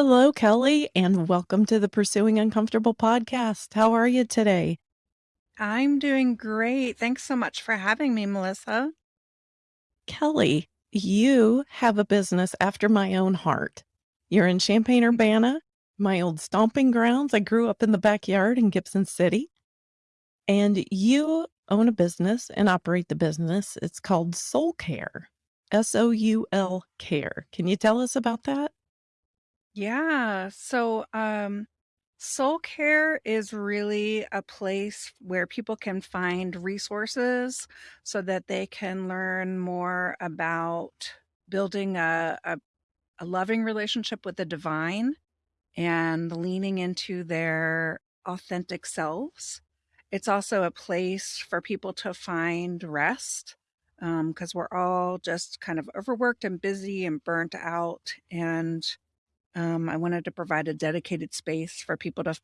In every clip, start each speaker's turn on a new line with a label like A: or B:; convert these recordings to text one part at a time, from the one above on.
A: Hello, Kelly, and welcome to the Pursuing Uncomfortable podcast. How are you today?
B: I'm doing great. Thanks so much for having me, Melissa.
A: Kelly, you have a business after my own heart. You're in Champaign, mm-hmm. Urbana, my old stomping grounds. I grew up in the backyard in Gibson City. And you own a business and operate the business. It's called Soul Care, S O U L Care. Can you tell us about that?
B: Yeah. So, um, Soul Care is really a place where people can find resources so that they can learn more about building a, a, a loving relationship with the divine and leaning into their authentic selves. It's also a place for people to find rest because we're all just kind of overworked and busy and burnt out. And um, I wanted to provide a dedicated space for people to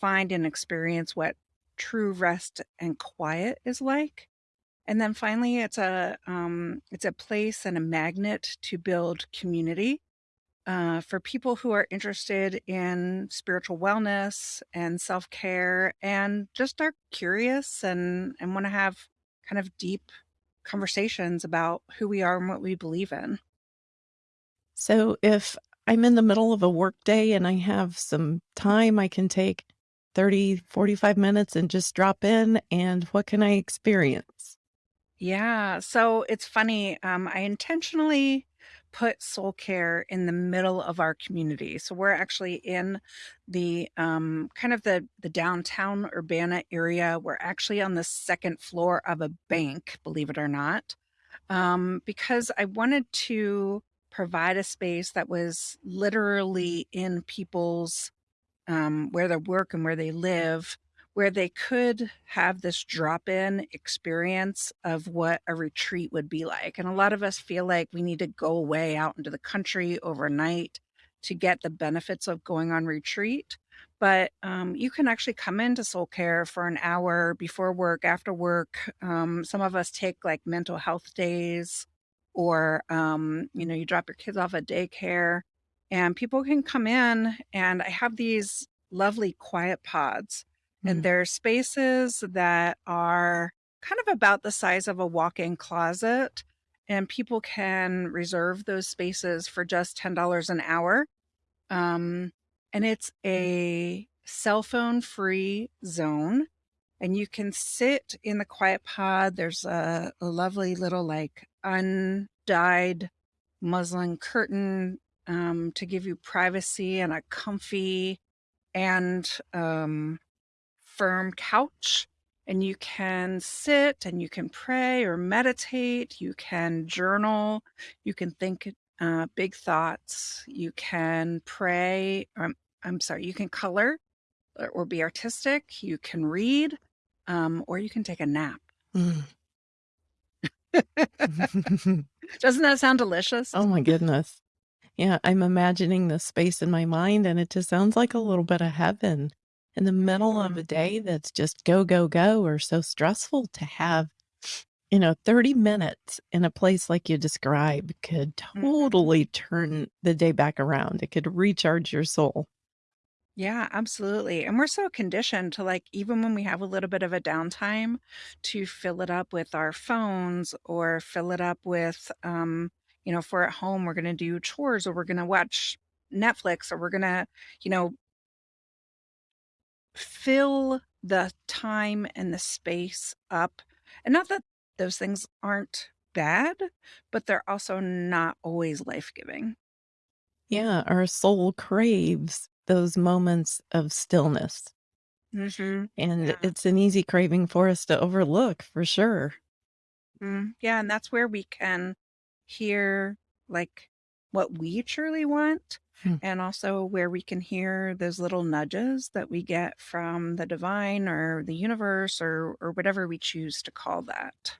B: find and experience what true rest and quiet is like. And then finally, it's a um, it's a place and a magnet to build community uh, for people who are interested in spiritual wellness and self care, and just are curious and and want to have kind of deep conversations about who we are and what we believe in.
A: So, if I'm in the middle of a workday and I have some time, I can take 30, 45 minutes and just drop in, and what can I experience?
B: Yeah, so it's funny. Um, I intentionally put soul care in the middle of our community. So we're actually in the um, kind of the the downtown Urbana area. We're actually on the second floor of a bank, believe it or not, um, because I wanted to provide a space that was literally in people's um, where they work and where they live, where they could have this drop in experience of what a retreat would be like. And a lot of us feel like we need to go away out into the country overnight to get the benefits of going on retreat. But um, you can actually come into soul care for an hour before work, after work. Um, some of us take like mental health days, or um, you know, you drop your kids off at daycare and people can come in and I have these lovely quiet pods and
A: Mm.
B: they're spaces that are kind of about the size of a walk-in closet and people can reserve those spaces for just $10 an hour. Um, and it's a cell phone free zone and you can sit in the quiet pod. There's a, a lovely little like undyed muslin curtain um, to give you privacy and a comfy and um, firm couch. And you can sit and you can pray or meditate. You can journal. You can think uh, big thoughts. You can pray. Um, I'm sorry, you can color or, be artistic. You can read um, or you can take a nap.
A: Mm.
B: Doesn't that sound delicious?
A: oh my goodness. Yeah, I'm imagining the space in my mind, and it just sounds like a little bit of heaven in the middle of a day that's just go, go, go, or so stressful to have, you know, 30 minutes in a place like you describe could
B: Mhm.
A: totally turn the day back around. It could recharge your soul.
B: Yeah, absolutely. And we're so conditioned to like, even when we have a little bit of a downtime, to fill it up with our phones or fill it up with, um, you know, if we're at home, we're going to do chores or we're going to watch Netflix or we're going to, you know, fill the time and the space up. And not that those things aren't bad, but they're also not always life giving.
A: Yeah, our soul craves those moments of stillness,
B: hmm
A: and
B: Yeah.
A: it's an easy craving for us to overlook for sure.
B: Mm, yeah. And that's where we can hear like what we truly want
A: Hmm.
B: and also where we can hear those little nudges that we get from the divine or the universe or or whatever we choose to call that.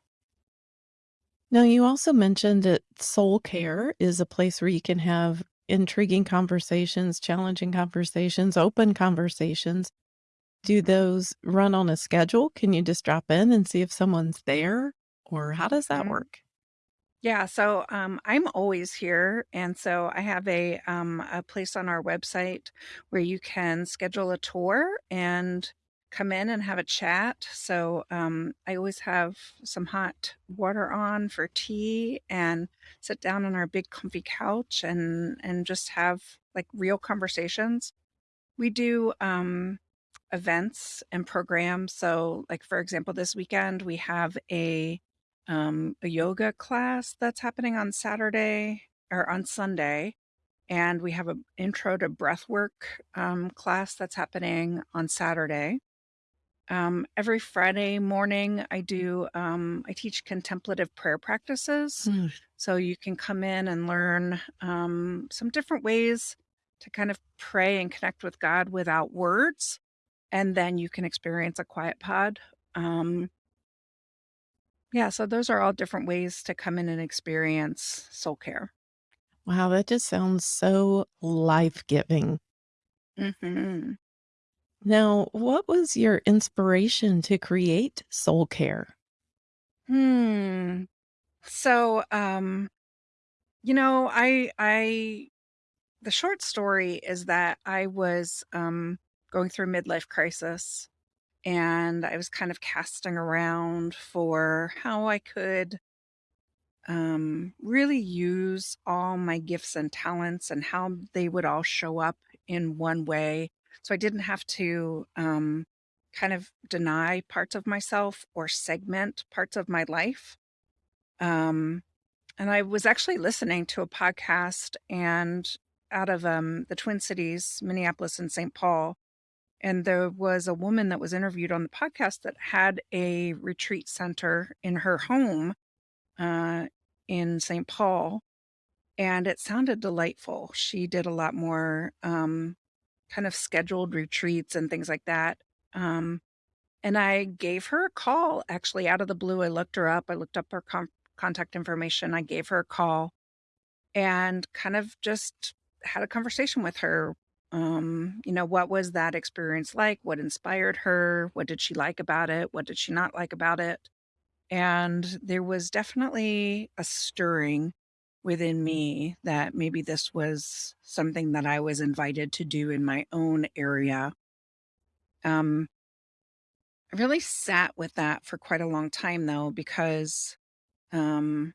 A: Now, you also mentioned that soul care is a place where you can have intriguing conversations, challenging conversations, open conversations. Do those run on a schedule? Can you just drop in and see if someone's there? Or how does that
B: Mhm.
A: work?
B: Yeah, so, um, I'm always here, and so I have a, um, a place on our website where you can schedule a tour and come in and have a chat. So, um, I always have some hot water on for tea and sit down on our big comfy couch and and just have, like, real conversations. We do, um, events and programs. So, like, for example, this weekend, we have a, um, a yoga class that's happening on Saturday or on Sunday, and we have an intro to breathwork, um, class that's happening on Saturday. Um, every Friday morning, I do, um, I teach contemplative prayer practices.
A: Mm.
B: So you can come in and learn, um, some different ways to kind of pray and connect with God without words, and then you can experience a quiet pod. Um Yeah, so those are all different ways to come in and experience soul care.
A: Wow, that just sounds so life-giving.
B: Mhm.
A: Now, what was your inspiration to create soul care?
B: Hmm. So, um, you know, I I the short story is that I was, um, going through a midlife crisis, and I was kind of casting around for how I could um, really use all my gifts and talents and how they would all show up in one way. So I didn't have to um, kind of deny parts of myself or segment parts of my life. Um, and I was actually listening to a podcast and out of um, the Twin Cities, Minneapolis and St. Paul. And there was a woman that was interviewed on the podcast that had a retreat center in her home uh, in St. Paul, and it sounded delightful. She did a lot more, um, kind of scheduled retreats and things like that, um, and I gave her a call, actually, out of the blue. I looked her up, I looked up her con contact information, I gave her a call, and kind of just had a conversation with her. Um, you know, what was that experience like? What inspired her? What did she like about it? What did she not like about it? And there was definitely a stirring within me that maybe this was something that I was invited to do in my own area. Um, I really sat with that for quite a long time though, because um,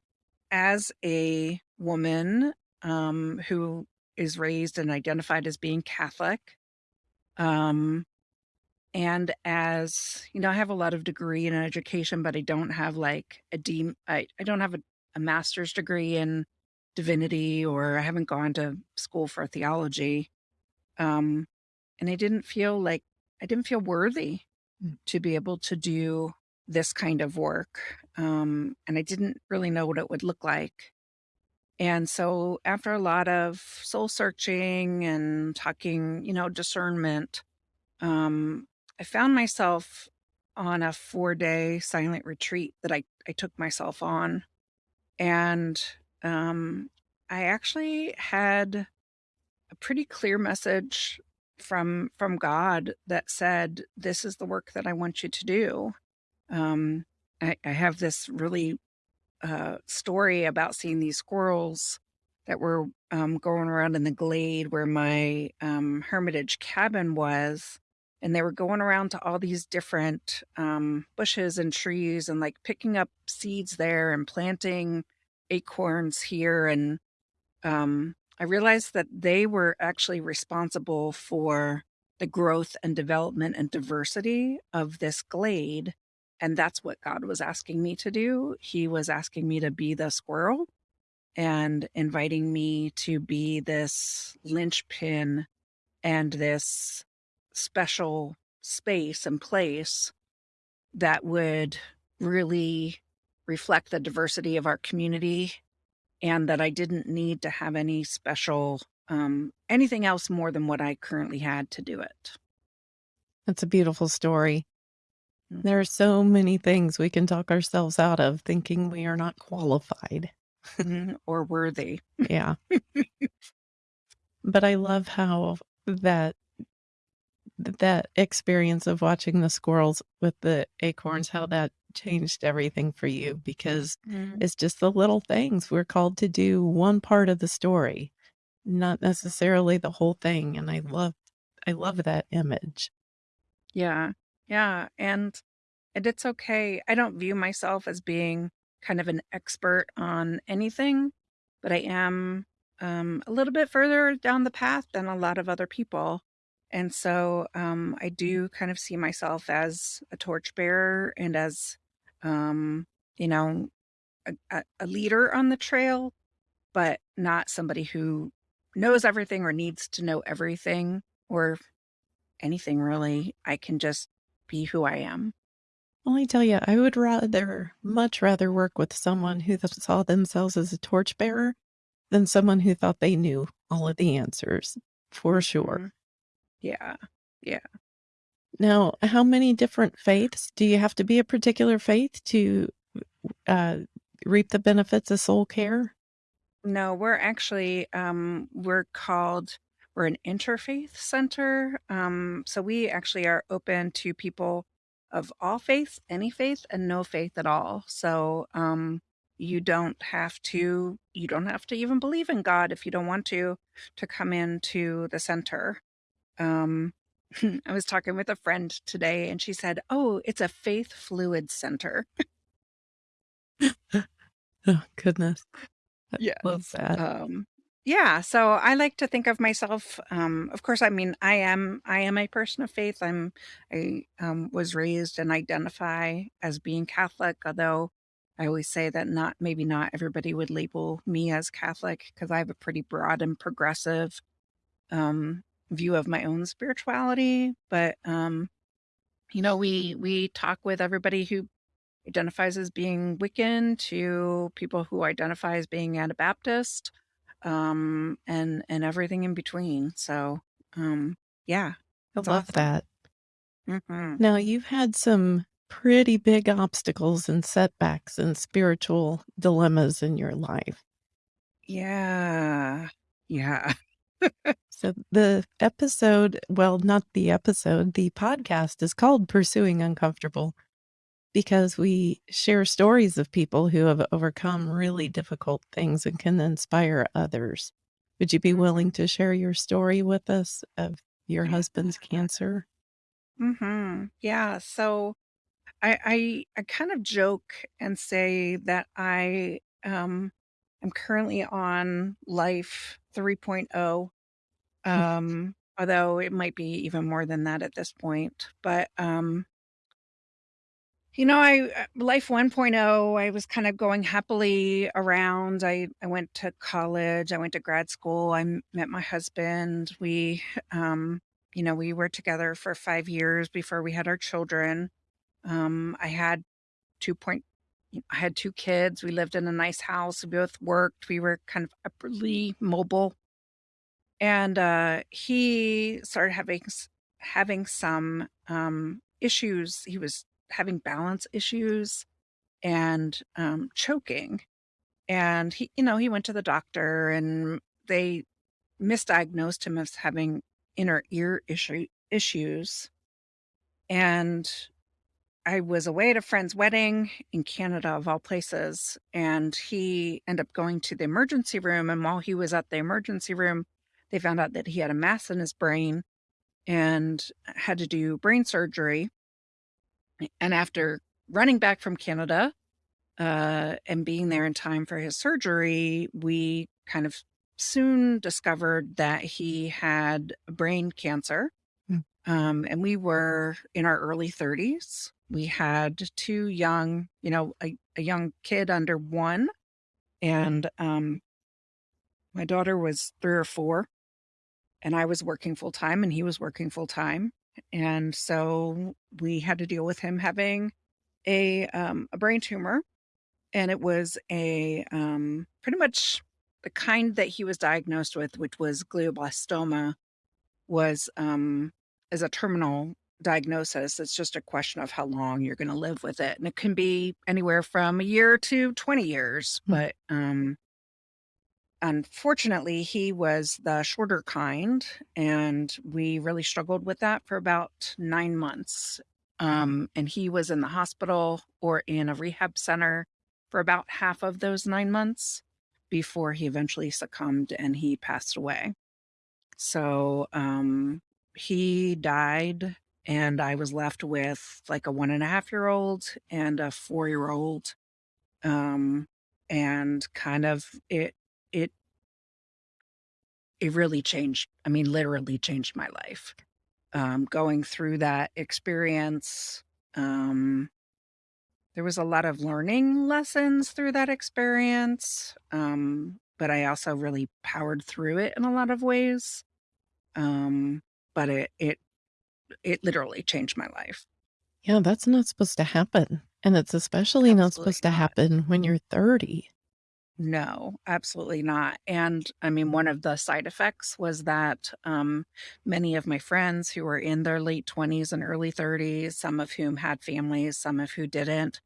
B: as a woman um, who is raised and identified as being Catholic, um, And as you know, I have a lot of degree in education, but I don't have like a deem I I don't have a a master's degree in divinity, or I haven't gone to school for theology. Um, and I didn't feel like I didn't feel worthy
A: Mm.
B: to be able to do this kind of work. Um, and I didn't really know what it would look like. And so after a lot of soul searching and talking, you know, discernment, um, I found myself on a four-day silent retreat that I I took myself on, and, um, I actually had a pretty clear message from from God that said, "This is the work that I want you to do." Um, I I have this really uh, story about seeing these squirrels that were um, going around in the glade where my um, hermitage cabin was. And they were going around to all these different um, bushes and trees and like picking up seeds there and planting acorns here. And um, I realized that they were actually responsible for the growth and development and diversity of this glade. And that's what God was asking me to do. He was asking me to be the squirrel and inviting me to be this linchpin and this special space and place that would really reflect the diversity of our community and that I didn't need to have any special, um, anything else more than what I currently had to do it.
A: That's a beautiful story. There are so many things we can talk ourselves out of thinking we are not qualified.
B: Mhm, or worthy.
A: Yeah. But I love how that that experience of watching the squirrels with the acorns, how that changed everything for you because
B: Mm.
A: it's just the little things. We're called to do one part of the story, not necessarily the whole thing, and I love I love that image.
B: Yeah. Yeah, and and it's okay. I don't view myself as being kind of an expert on anything, but I am, um, a little bit further down the path than a lot of other people. And so, um, I do kind of see myself as a torchbearer and as, um, you know, a a leader on the trail, but not somebody who knows everything or needs to know everything or anything really. I can just be who I am.
A: Well, I tell you, I would rather much rather work with someone who saw themselves as a torchbearer than someone who thought they knew all of the answers, for sure.
B: Mhm. Yeah. Yeah.
A: Now, how many different faiths do you have to be a particular faith to, uh, reap the benefits of soul care?
B: No, we're actually, um, we're called we're an interfaith center, um, so we actually are open to people of all faiths, any faith, and no faith at all. So, um, you don't have to you don't have to even believe in God if you don't want to, to come into the center. Um, I was talking with a friend today, and she said, "Oh, it's a faith fluid center."
A: Oh, goodness. I love that.
B: Um, yeah, so I like to think of myself, um, of course, I mean, I am I am a person of faith. I'm I, um, was raised and identify as being Catholic, although I always say that not maybe not everybody would label me as Catholic because I have a pretty broad and progressive, um, view of my own spirituality, but, um, you know, we we talk with everybody who identifies as being Wiccan to people who identify as being Anabaptist, um, and and everything in between. So, um, yeah,
A: I love that.
B: Mhm.
A: Now, you've had some pretty big obstacles and setbacks and spiritual dilemmas in your life.
B: Yeah. Yeah.
A: So the episode well, not the episode, the podcast is called Pursuing Uncomfortable because we share stories of people who have overcome really difficult things and can inspire others. Would you be willing to share your story with us of your husband's cancer?
B: Mm-hmm. Yeah, so I I I kind of joke and say that I, um, am currently on life 3.0, um, although it might be even more than that at this point, but, um You know, I uh, life 1.0, I was kind of going happily around. I I went to college, I went to grad school, I met my husband. We, um, you know, we were together for 5 years before we had our children. Um, I had 2 point I had 2 kids, we lived in a nice house, we both worked, we were kind of upwardly mobile. And, uh, he started having having some, um, issues. He was having balance issues and, um, choking. And he you know, he went to the doctor and they misdiagnosed him as having inner ear issue issues. And I was away at a friend's wedding in Canada, of all places, and he ended up going to the emergency room, and while he was at the emergency room, they found out that he had a mass in his brain and had to do brain surgery. And after running back from Canada, uh, and being there in time for his surgery, we kind of soon discovered that he had brain cancer.
A: Mm.
B: Um, and we were in our early 30s. We had 2 young, you know, a a young kid under 1, and, um my daughter was 3 or 4, and I was working full time, and he was working full time. And so we had to deal with him having a, um, a brain tumor, and it was a, um, pretty much the kind that he was diagnosed with, which was glioblastoma, was, um is a terminal diagnosis. It's just a question of how long you're gonna live with it, and it can be anywhere from a year to 20 years,
A: Mm.
B: but, um unfortunately, he was the shorter kind, and we really struggled with that for about 9 months. um, and he was in the hospital or in a rehab center for about half of those 9 months before he eventually succumbed and he passed away. So, um, he died, and I was left with, like, a one-and-a-half-year-old and a four-year-old, um, and kind of it it it really changed I mean, literally changed my life. Um, going through that experience, um, there was a lot of learning lessons through that experience, um, but I also really powered through it in a lot of ways. Um, but it it it literally changed my life.
A: Yeah, that's not supposed to happen, and it's especially not
B: Absolutely
A: supposed to
B: not.
A: happen when you're 30.
B: No, absolutely not, and, I mean, one of the side effects was that, um, many of my friends who were in their late 20s and early 30s, some of whom had families, some of who didn't,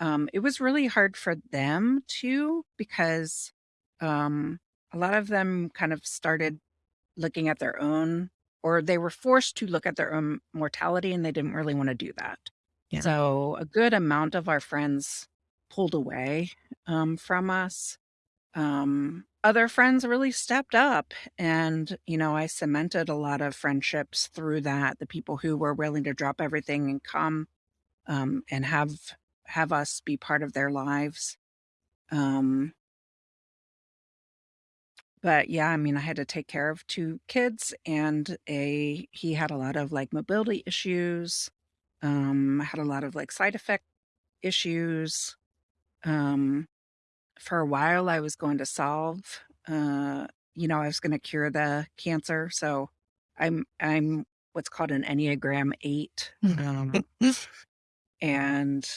B: um, it was really hard for them too because, um, a lot of them kind of started looking at their own or they were forced to look at their own mortality, and they didn't really wanna do that.
A: Yeah.
B: So, a good amount of our friends pulled away, um, from us. Um, other friends really stepped up, and, you know, I cemented a lot of friendships through that, the people who were willing to drop everything and come, um, and have have us be part of their lives. Um But, yeah, I mean, I had to take care of 2 kids and a he had a lot of, like, mobility issues, um, had a lot of, like, side effect issues. Um, for a while, I was going to solve, uh, you know, I was gonna cure the cancer, so I'm I'm what's called an Enneagram 8, um and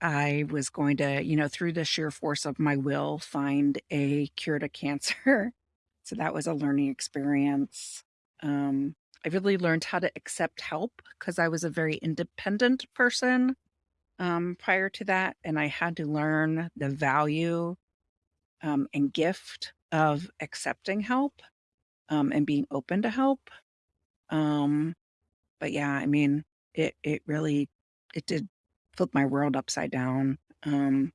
B: I was going to, you know, through the sheer force of my will, find a cure to cancer. So that was a learning experience. Um, I really learned how to accept help because I was a very independent person, um, prior to that, and I had to learn the value, um, and gift of accepting help, um, and being open to help. Um, but, yeah, I mean, it it really it did flip my world upside down. Um,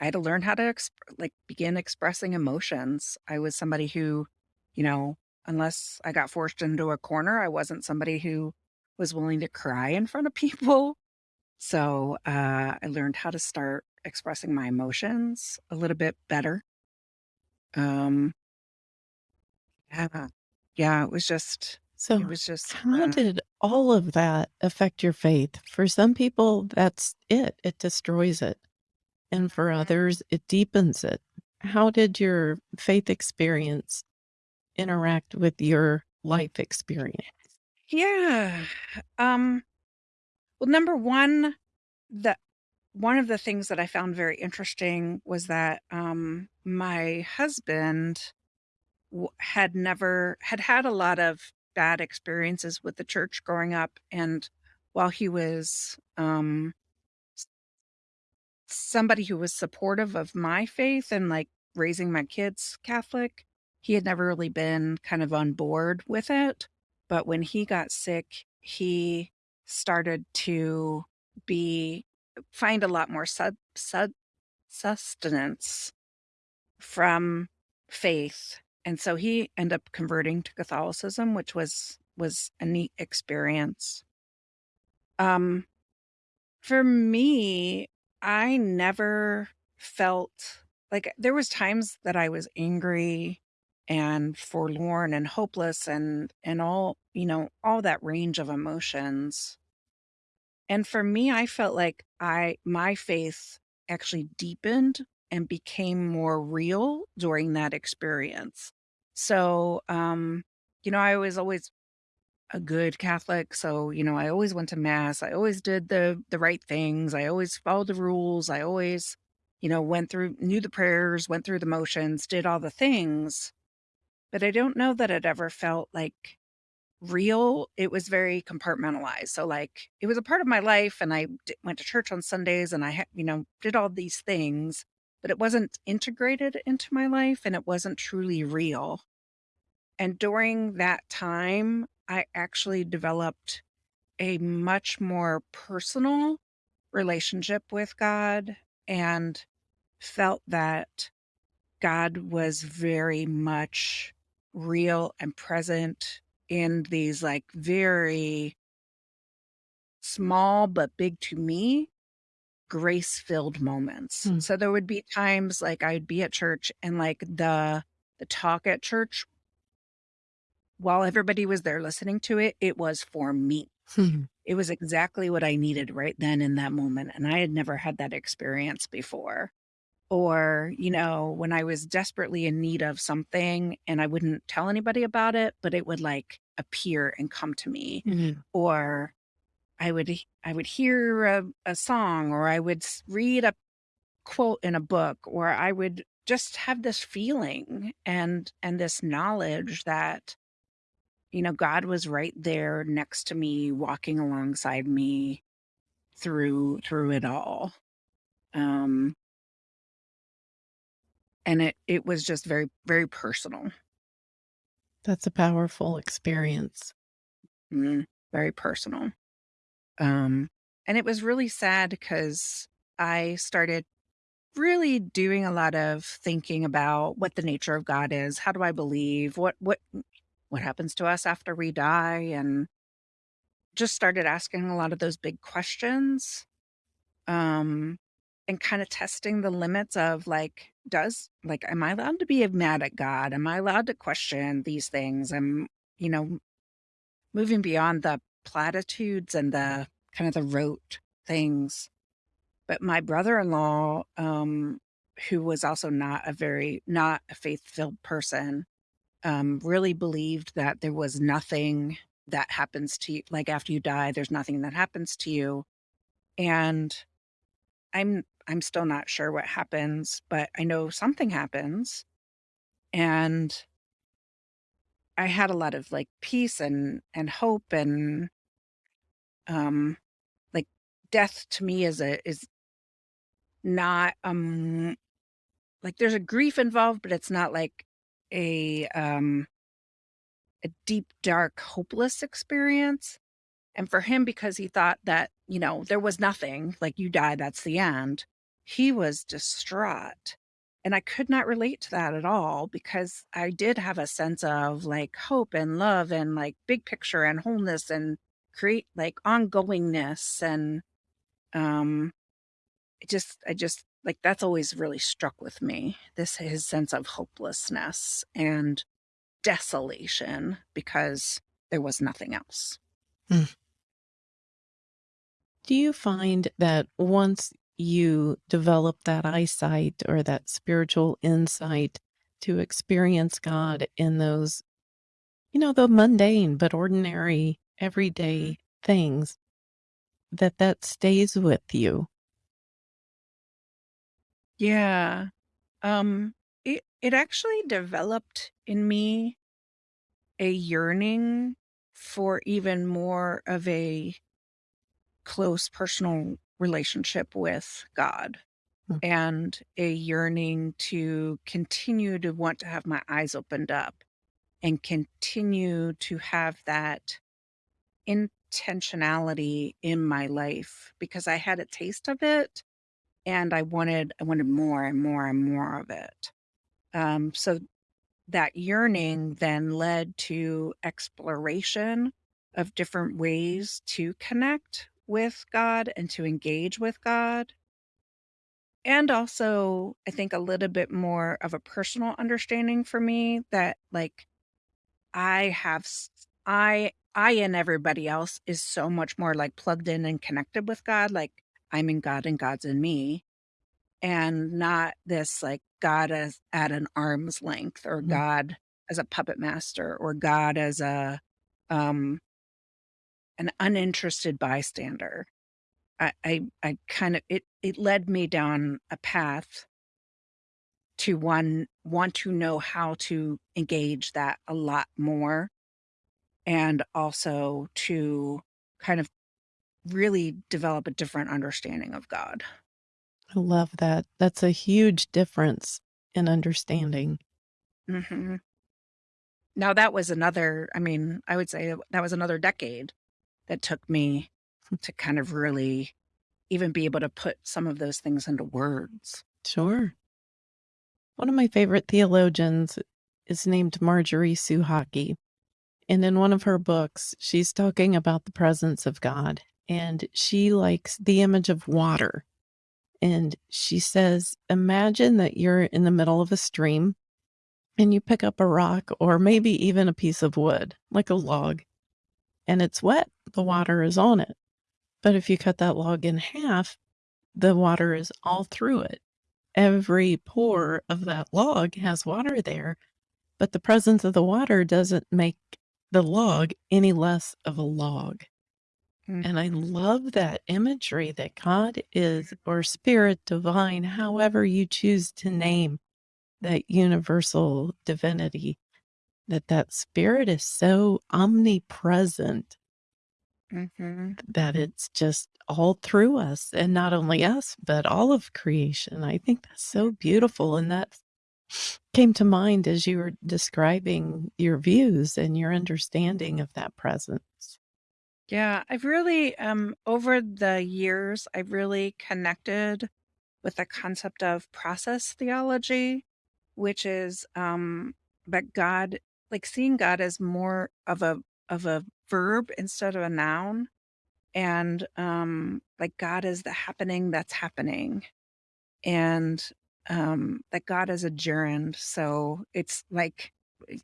B: I had to learn how to exp like, begin expressing emotions. I was somebody who, you know, unless I got forced into a corner, I wasn't somebody who was willing to cry in front of people. So, uh, I learned how to start expressing my emotions a little bit better. Um Yeah. Yeah, it was just
A: So it
B: was just,
A: how
B: uh
A: did all of that affect your faith? For some people, that's it, it destroys it, and for
B: Mhm.
A: others, it deepens it. How did your faith experience interact with your life experience?
B: Yeah. Um, well, number 1, the one of the things that I found very interesting was that, um, my husband w had never had had a lot of bad experiences with the church growing up, and while he was, um somebody who was supportive of my faith and, like, raising my kids Catholic, he had never really been kind of on board with it, but when he got sick, he started to be find a lot more sub, sud sustenance from faith, and so he ended up converting to Catholicism, which was was a neat experience. Um, for me, I never felt like there was times that I was angry and forlorn and hopeless and and all, you know, all that range of emotions. And for me, I felt like I my faith actually deepened and became more real during that experience. So, um, you know, I was always a good Catholic, so, you know, I always went to mass, I always did the the right things, I always followed the rules, I always, you know, went through knew the prayers, went through the motions, did all the things, but I don't know that it ever felt, like, real, it was very compartmentalized, so, like, it was a part of my life, and I d went to church on Sundays, and I ha you know, did all these things, but it wasn't integrated into my life, and it wasn't truly real. And during that time, I actually developed a much more personal relationship with God and felt that God was very much real and present in these, like, very small but big to me, grace-filled moments.
A: Hmm.
B: So there would be times, like, I'd be at church and, like, the the talk at church while everybody was there listening to it, it was for me.
A: Hmm.
B: It was exactly what I needed right then in that moment, and I had never had that experience before. Or, you know, when I was desperately in need of something and I wouldn't tell anybody about it, but it would, like, appear and come to me.
A: Mhm.
B: Or I would I would hear a a song, or I would read a quote in a book, or I would just have this feeling and and this knowledge that, you know, God was right there next to me, walking alongside me through through it all. Um and it it was just very, very personal.
A: That's a powerful experience.
B: Mm, very personal. Um, and it was really sad because I started really doing a lot of thinking about what the nature of God is. How do I believe? What what what happens to us after we die? And just started asking a lot of those big questions, um, and kinda testing the limits of, like, does like, am I allowed to be mad at God? Am I allowed to question these things? I'm, you know, moving beyond the platitudes and the kind of the rote things. But my brother-in-law, um, who was also not a very not a faith-filled person, um, really believed that there was nothing that happens to you like, after you die, there's nothing that happens to you. And I'm I'm still not sure what happens, but I know something happens. And I had a lot of, like, peace and and hope and um, like, death to me is a is not, um like, there's a grief involved, but it's not like a, um a deep, dark, hopeless experience. And for him, because he thought that, you know, there was nothing, like, you die, that's the end, he was distraught. And I could not relate to that at all because I did have a sense of, like, hope and love and, like, big picture and wholeness and create, like, ongoingness and, um, just I just like, that's always really struck with me, this his sense of hopelessness and desolation because there was nothing else.
A: Mm. Do you find that once you develop that eyesight or that spiritual insight to experience God in those, you know, the mundane but ordinary everyday things, that that stays with you?
B: Yeah. Um, it it actually developed in me a yearning for even more of a close personal relationship with God,
A: Hmm.
B: and a yearning to continue to want to have my eyes opened up, and continue to have that intentionality in my life, because I had a taste of it, and I wanted I wanted more and more and more of it. Um, so that yearning then led to exploration of different ways to connect with God and to engage with God. And also, I think a little bit more of a personal understanding for me that, like, I have I I and everybody else is so much more, like, plugged in and connected with God, like, I'm in God and God's in me, and not this, like, God as at an arm's length or
A: Mhm.
B: God as a puppet master or God as a, um an uninterested bystander. I I I kind of it it led me down a path to one want to know how to engage that a lot more, and also to kind of really develop a different understanding of God.
A: I love that. That's a huge difference in understanding.
B: Mhm. Now that was another I mean, I would say that was another decade. that took me to kind of really even be able to put some of those things into words.
A: Sure. One of my favorite theologians is named Marjorie Suchocki. And in one of her books, she's talking about the presence of God, and she likes the image of water. And she says, Imagine that you're in the middle of a stream and you pick up a rock or maybe even a piece of wood, like a log, and it's wet. The water is on it. But if you cut that log in half, the water is all through it. Every pore of that log has water there, but the presence of the water doesn't make the log any less of a log.
B: Mm.
A: And I love that imagery that God is, or spirit divine, however you choose to name that universal divinity, that that spirit is so omnipresent
B: Mhm.
A: that it's just all through us and not only us, but all of creation. I think that's so beautiful. And that came to mind as you were describing your views and your understanding of that presence.
B: Yeah, I've really, um, over the years, I've really connected with the concept of process theology, which is um that God like seeing God as more of a of a verb instead of a noun and um like God is the happening that's happening and um that God is a gerund so it's like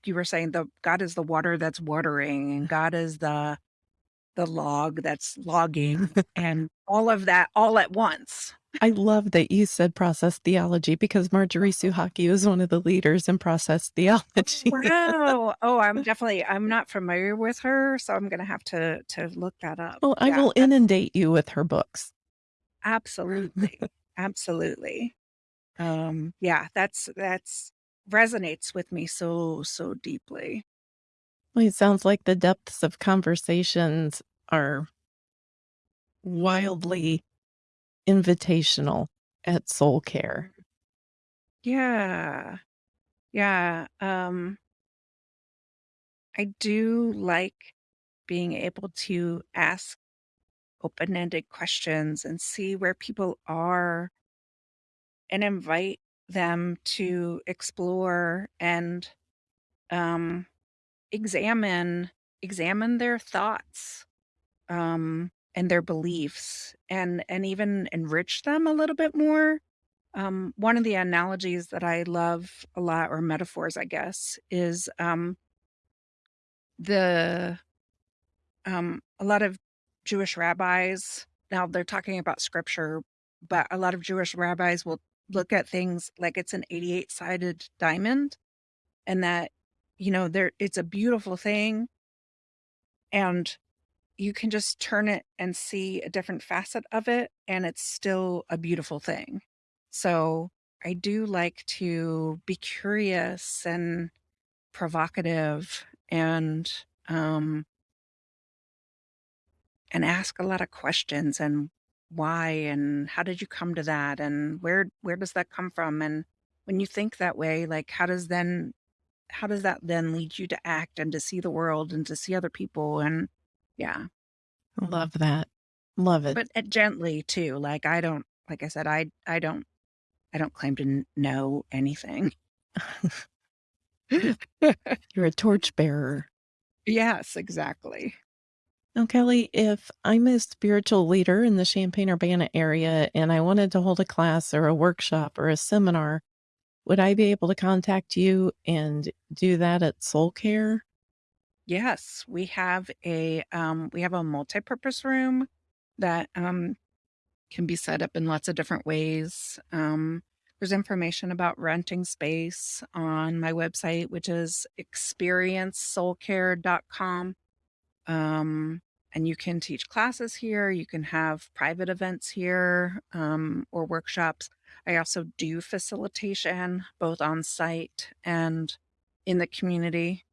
B: you were saying the God is the water that's watering and God is the the log that's logging and all of that all at once.
A: I love that you said process theology because Marjorie Suchocki was one of the leaders in process theology.
B: Wow. Oh, I'm definitely I'm not familiar with her, so I'm gonna have to to look that up.
A: Well, I
B: Yeah,
A: will inundate you with her books.
B: absolutely, absolutely. Um, yeah, that's that's resonates with me so, so deeply.
A: Well, it sounds like the depths of conversations are wildly invitational at Soul Care.
B: Yeah. Yeah, um I do like being able to ask open-ended questions and see where people are and invite them to explore and um, examine examine their thoughts um, and their beliefs and and even enrich them a little bit more. Um, one of the analogies that I love a lot, or metaphors, I guess, is um, the um, a lot of Jewish rabbis. Now they're talking about scripture, but a lot of Jewish rabbis will look at things like it's an 88 sided diamond and that, you know, there it's a beautiful thing and you can just turn it and see a different facet of it and it's still a beautiful thing. So I do like to be curious and provocative and um and ask a lot of questions and why and how did you come to that and where where does that come from and when you think that way like how does then how does that then lead you to act and to see the world and to see other people and yeah
A: Love that. Love it.
B: but uh, gently too like i don't like i said i i don't i don't claim to know anything
A: You're a torchbearer.
B: yes exactly
A: Now, Kelly, if I'm a spiritual leader in the Champaign Urbana area and I wanted to hold a class or a workshop or a seminar, would I be able to contact you and do that at Soul Care?
B: yes we have a um we have a multi-purpose room that um can be set up in lots of different ways. Um, there's information about renting space on my website, which is experiencesoulcare.com. Um, and you can teach classes here. You can have private events here um, or workshops. I also do facilitation both on site and in the community,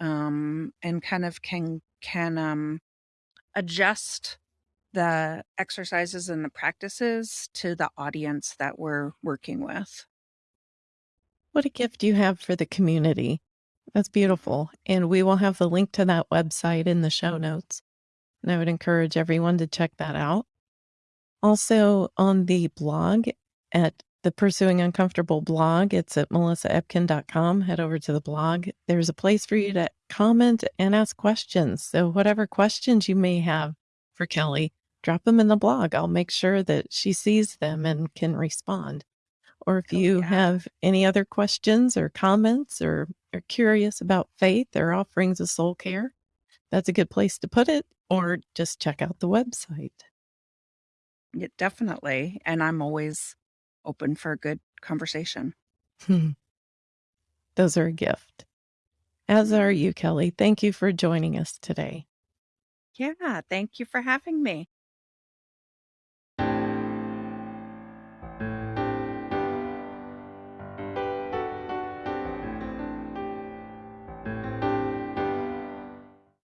B: um, and kind of can can um, adjust the exercises and the practices to the audience that we're working with.
A: What a gift you have for the community. That's beautiful. And we will have the link to that website in the show notes. and I would encourage everyone to check that out. Also, on the blog at the Pursuing Uncomfortable blog, it's at melissaepkin.com. Head over to the blog. There's a place for you to comment and ask questions. So, whatever questions you may have for Kelly, drop them in the blog. I'll make sure that she sees them and can respond. Or if
B: Oh,
A: you
B: yeah.
A: have any other questions or comments or are curious about faith or offerings of soul care, that's a good place to put it, or just check out the website.
B: Yeah, definitely. And I'm always open for a good conversation. Hmm.
A: Those are a gift. As are you, Kelly. Thank you for joining us today.
B: Yeah, thank you for having me.